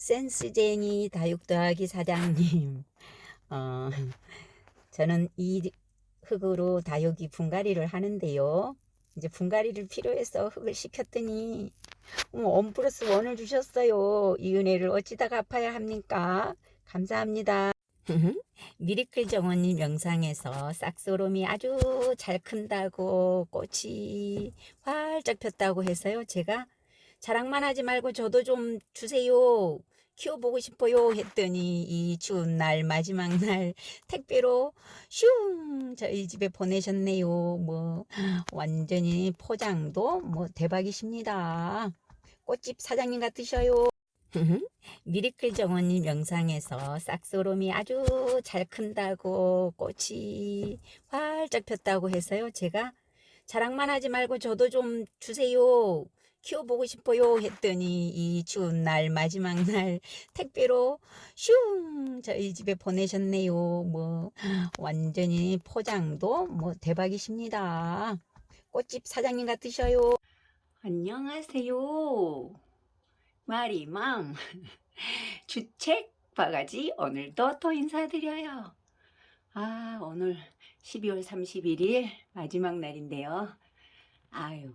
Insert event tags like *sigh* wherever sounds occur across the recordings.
센스쟁이 다육 더하기 사장님. 어, 저는 이 흙으로 다육이 분갈이를 하는데요. 이제 분갈이를 필요해서 흙을 시켰더니 원 플러스 원을 주셨어요. 이 은혜를 어찌다 갚아야 합니까? 감사합니다. *laughs* 미리클 정원님 영상에서 싹소롬이 아주 잘 큰다고 꽃이 활짝 폈다고 해서요. 제가 자랑만 하지 말고 저도 좀 주세요. 키워보고 싶어요 했더니 이 추운 날 마지막 날 택배로 슝 저희 집에 보내셨네요. 뭐 완전히 포장도 뭐 대박이십니다. 꽃집 사장님 같으셔요. *laughs* 미리클 정원님 영상에서 싹소롬이 아주 잘 큰다고 꽃이 활짝 폈다고 해서요. 제가 자랑만 하지 말고 저도 좀 주세요. 키워보고 싶어요 했더니 이 추운 날 마지막 날 택배로 슝 저희 집에 보내셨네요. 뭐 완전히 포장도 뭐 대박이십니다. 꽃집 사장님 같으셔요. 안녕하세요. 마리맘 *laughs* 주책 바가지 오늘도 또 인사드려요. 아 오늘 12월 31일 마지막 날인데요. 아유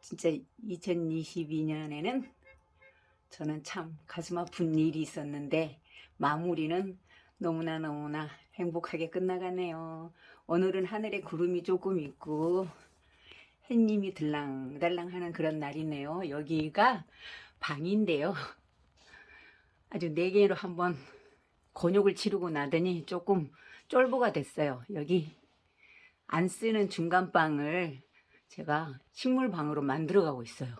진짜 2022년에는 저는 참 가슴 아픈 일이 있었는데 마무리는 너무나 너무나 행복하게 끝나가네요. 오늘은 하늘에 구름이 조금 있고 햇님이 들랑달랑 하는 그런 날이네요. 여기가 방인데요. *laughs* 아주 네 개로 한번 곤욕을 치르고 나더니 조금 쫄보가 됐어요. 여기 안 쓰는 중간방을 제가 식물방으로 만들어 가고 있어요.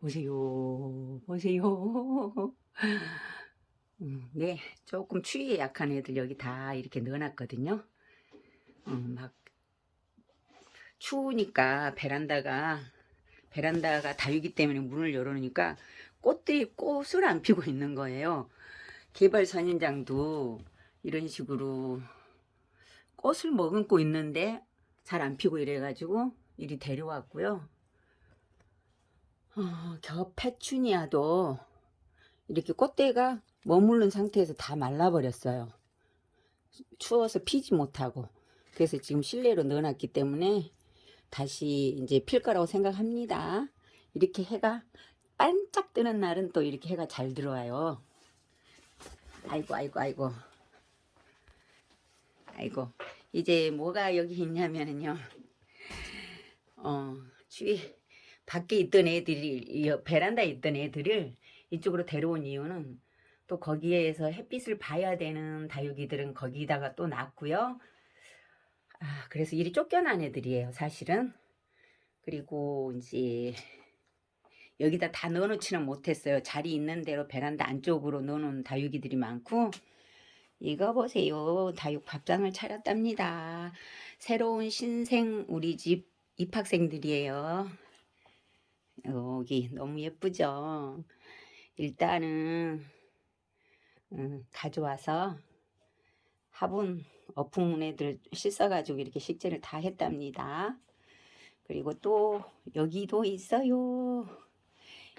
보세요. 보세요. *laughs* 음, 네, 조금 추위에 약한 애들 여기 다 이렇게 넣어놨거든요. 음, 막 추우니까 베란다가 베란다가 다육이 때문에 문을 열어놓으니까 꽃들이 꽃을 안 피고 있는 거예요. 개발 선인장도 이런 식으로 꽃을 머금고 있는데 잘 안 피고 이래가지고 이리 데려왔고요. 어, 겨 페추니아도 이렇게 꽃대가 머무른 상태에서 다 말라버렸어요. 추워서 피지 못하고 그래서 지금 실내로 넣어놨기 때문에 다시 이제 필 거라고 생각합니다. 이렇게 해가 반짝 뜨는 날은 또 이렇게 해가 잘 들어와요. 아이고 아이고 아이고 아이고 이제 뭐가 여기 있냐면은요. 어 주위 밖에 있던 애들이 베란다에 있던 애들을 이쪽으로 데려온 이유는 또 거기에서 햇빛을 봐야 되는 다육이들은 거기다가 또 낳고요. 아, 그래서 일이 쫓겨난 애들이에요, 사실은. 그리고 이제 여기다 다 넣어놓지는 못했어요. 자리 있는 대로 베란다 안쪽으로 넣어놓은 다육이들이 많고 이거 보세요. 다육 밥상을 차렸답니다. 새로운 신생 우리 집 입학생들이에요. 여기 너무 예쁘죠? 일단은 음, 가져와서 화분 어풍 애들 씻어가지고 이렇게 식재를 다 했답니다. 그리고 또 여기도 있어요.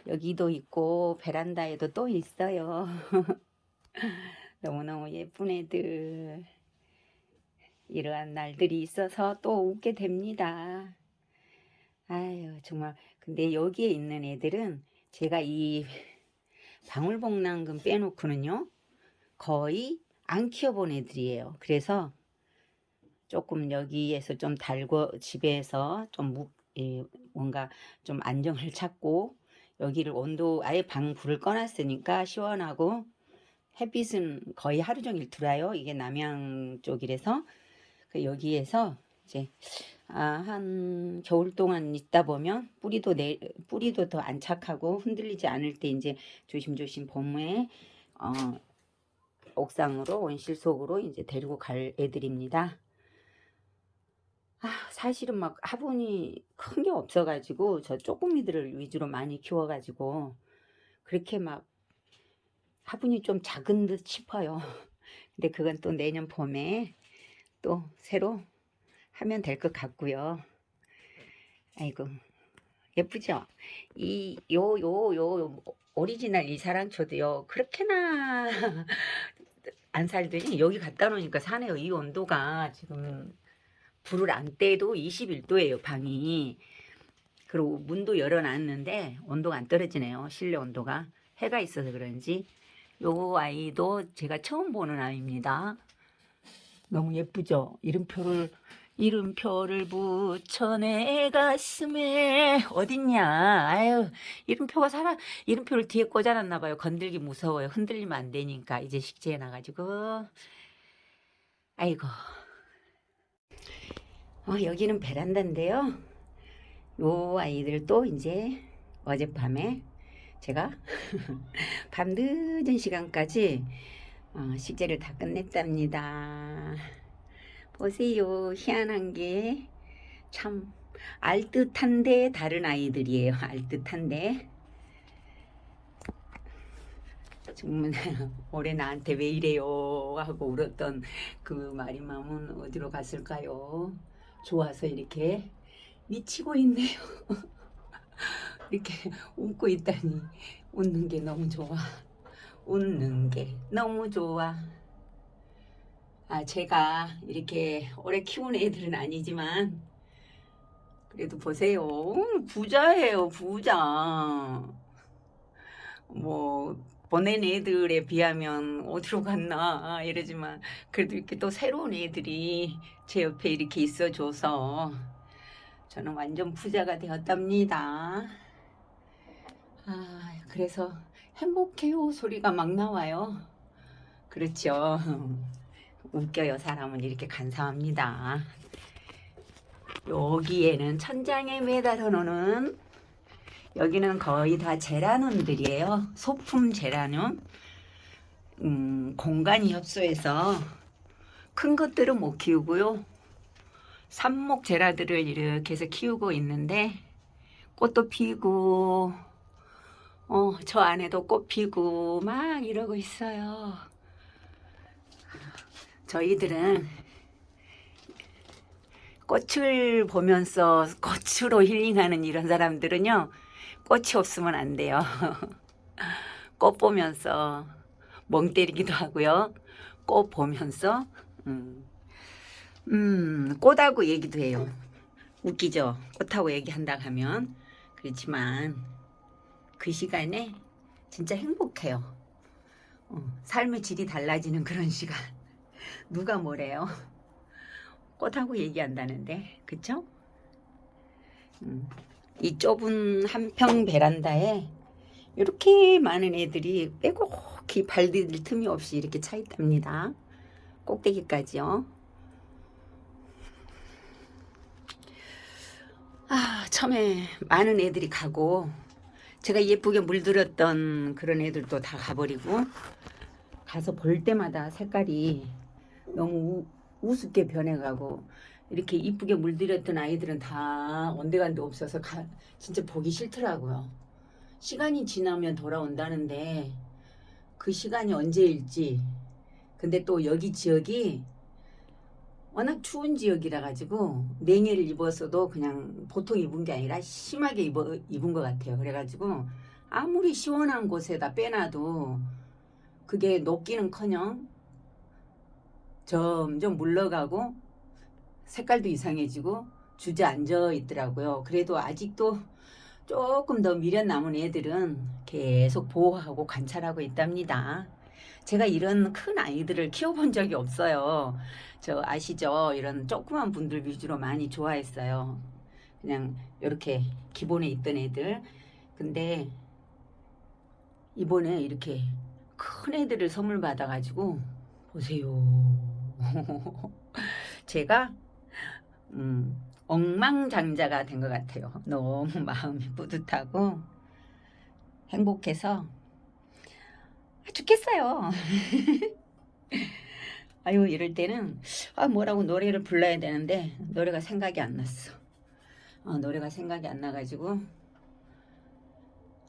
여기도 있고 베란다에도 또 있어요. *laughs* 너무너무 예쁜 애들. 이러한 날들이 있어서 또 웃게 됩니다. 아유 정말 근데 여기에 있는 애들은 제가 이 방울복랑금 빼놓고는요 거의 안 키워본 애들이에요. 그래서 조금 여기에서 좀 달고 집에서 좀 무, 예, 뭔가 좀 안정을 찾고 여기를 온도 아예 방 불을 꺼놨으니까 시원하고 햇빛은 거의 하루 종일 들어요. 이게 남양 쪽이라서 그 여기에서 이제 아, 한 겨울 동안 있다 보면 뿌리도 내 뿌리도 더 안착하고 흔들리지 않을 때 이제 조심조심 봄에 어, 옥상으로 온실 속으로 이제 데리고 갈 애들입니다. 아, 사실은 막 화분이 큰 게 없어가지고 저 쪼꼬미들을 위주로 많이 키워가지고 그렇게 막 화분이 좀 작은 듯 싶어요. *laughs* 근데 그건 또 내년 봄에 또 새로 하면 될 것 같고요. 아이고 예쁘죠? 이 요 요 요 오리지널 이사랑초도요 그렇게나 *laughs* 안 살더니 여기 갖다 놓으니까 사네요. 이 온도가 지금 불을 안 떼도 21도예요 방이. 그리고 문도 열어놨는데 온도가 안 떨어지네요. 실내 온도가 해가 있어서 그런지 요 아이도 제가 처음 보는 아이입니다. 너무 예쁘죠? 이름표를 이름표를 붙여 내 가슴에. 어딨냐? 아유 이름표가 살아 이름표를 뒤에 꽂아놨나 봐요. 건들기 무서워요. 흔들리면 안 되니까 이제 식재해 놔가지고. 아이고. 어, 여기는 베란다인데요. 요 아이들도 이제 어젯밤에 제가 *laughs* 밤 늦은 시간까지 어, 식재를 다 끝냈답니다. 보세요. 희한한 게 참 알듯한데 다른 아이들이에요. *laughs* 알듯한데 정말 *laughs* 올해 나한테 왜 이래요 하고 울었던 그 말이 마음은 어디로 갔을까요? 좋아서 이렇게 미치고 있네요. 이렇게 *laughs* 웃고 있다니 웃는 게 너무 좋아. 웃는 게 너무 좋아. 아, 제가 이렇게 오래 키운 애들은 아니지만 그래도 보세요. 부자예요, 부자. 뭐 보낸 애들에 비하면 어디로 갔나 이러지만 그래도 이렇게 또 새로운 애들이 제 옆에 이렇게 있어줘서 저는 완전 부자가 되었답니다. 아, 그래서 행복해요 소리가 막 나와요. 그렇죠. 웃겨요. 사람은 이렇게 간사합니다. 여기에는 천장에 매달아 놓는 여기는 거의 다 제라늄들이에요. 소품 제라늄. 음, 공간이 협소해서 큰 것들은 못 키우고요. 삽목 제라들을 이렇게 해서 키우고 있는데 꽃도 피고 어, 저 안에도 꽃 피고 막 이러고 있어요. 저희들은 꽃을 보면서 꽃으로 힐링하는 이런 사람들은요. 꽃이 없으면 안 돼요. *laughs* 꽃 보면서 멍 때리기도 하고요. 꽃 보면서 음, 음, 꽃하고 얘기도 해요. 웃기죠? 꽃하고 얘기한다 하면 그렇지만 그 시간에 진짜 행복해요. 어, 삶의 질이 달라지는 그런 시간. *laughs* 누가 뭐래요? 꽃하고 얘기한다는데, 그쵸? 음, 이 좁은 한평 베란다에 이렇게 많은 애들이 빼곡히 발 디딜 틈이 없이 이렇게 차 있답니다. 꼭대기까지요. 아, 처음에 많은 애들이 가고 제가 예쁘게 물들었던 그런 애들도 다 가버리고 가서 볼 때마다 색깔이 너무 우, 우습게 변해가고 이렇게 이쁘게 물들였던 아이들은 다 온데간데 없어서 가, 진짜 보기 싫더라고요. 시간이 지나면 돌아온다는데 그 시간이 언제일지 근데 또 여기 지역이 워낙 추운 지역이라 가지고 냉해를 입었어도 그냥 보통 입은 게 아니라 심하게 입어, 입은 것 같아요. 그래가지고 아무리 시원한 곳에다 빼놔도 그게 녹기는커녕 점점 물러가고 색깔도 이상해지고 주저앉아 있더라고요. 그래도 아직도 조금 더 미련 남은 애들은 계속 보호하고 관찰하고 있답니다. 제가 이런 큰 아이들을 키워본 적이 없어요. 저 아시죠? 이런 조그만 분들 위주로 많이 좋아했어요. 그냥 이렇게 기본에 있던 애들. 근데 이번에 이렇게 큰 애들을 선물 받아가지고 보세요. *laughs* 제가 음, 엉망장자가 된 것 같아요. 너무 마음이 뿌듯하고 행복해서 죽겠어요. 아유 이럴 때는 아 뭐라고 노래를 불러야 되는데 노래가 생각이 안 났어. 어, 노래가 생각이 안 나가지고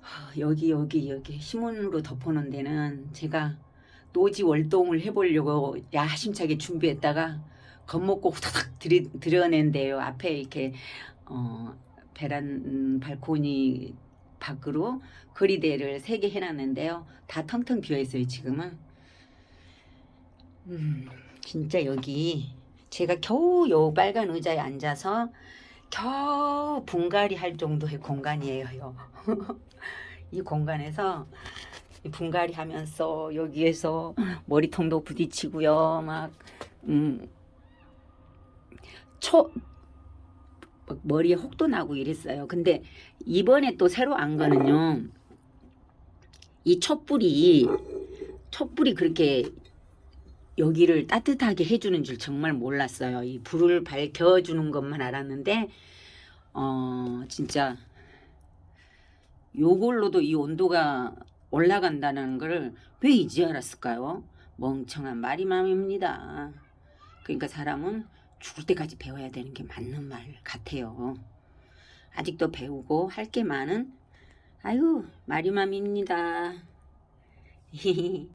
아, 여기 여기 여기 신문으로 덮어놓은 데는 제가 노지 월동을 해보려고 야심차게 준비했다가 겁먹고 후다닥 들이, 들여낸데요. 앞에 이렇게 어, 베란 음, 발코니 밖으로 거리대를 세개 해놨는데요. 다 텅텅 비어 있어요 지금은. 음, 진짜 여기 제가 겨우 요 빨간 의자에 앉아서 겨우 분갈이 할 정도의 공간이에요. *laughs* 이 공간에서 이 분갈이 하면서 여기에서 머리통도 부딪히고요. 막 음, 초막 머리에 혹도 나고 이랬어요. 근데 이번에 또 새로 안 거는요. 이 촛불이 촛불이 그렇게 여기를 따뜻하게 해주는 줄 정말 몰랐어요. 이 불을 밝혀주는 것만 알았는데 어 진짜 요걸로도 이 온도가 올라간다는 걸 왜 이제 알았을까요? 멍청한 말이 맘입니다. 그러니까 사람은 죽을 때까지 배워야 되는 게 맞는 말 같아요. 아직도 배우고 할 게 많은 아유 말이 맘입니다. *laughs*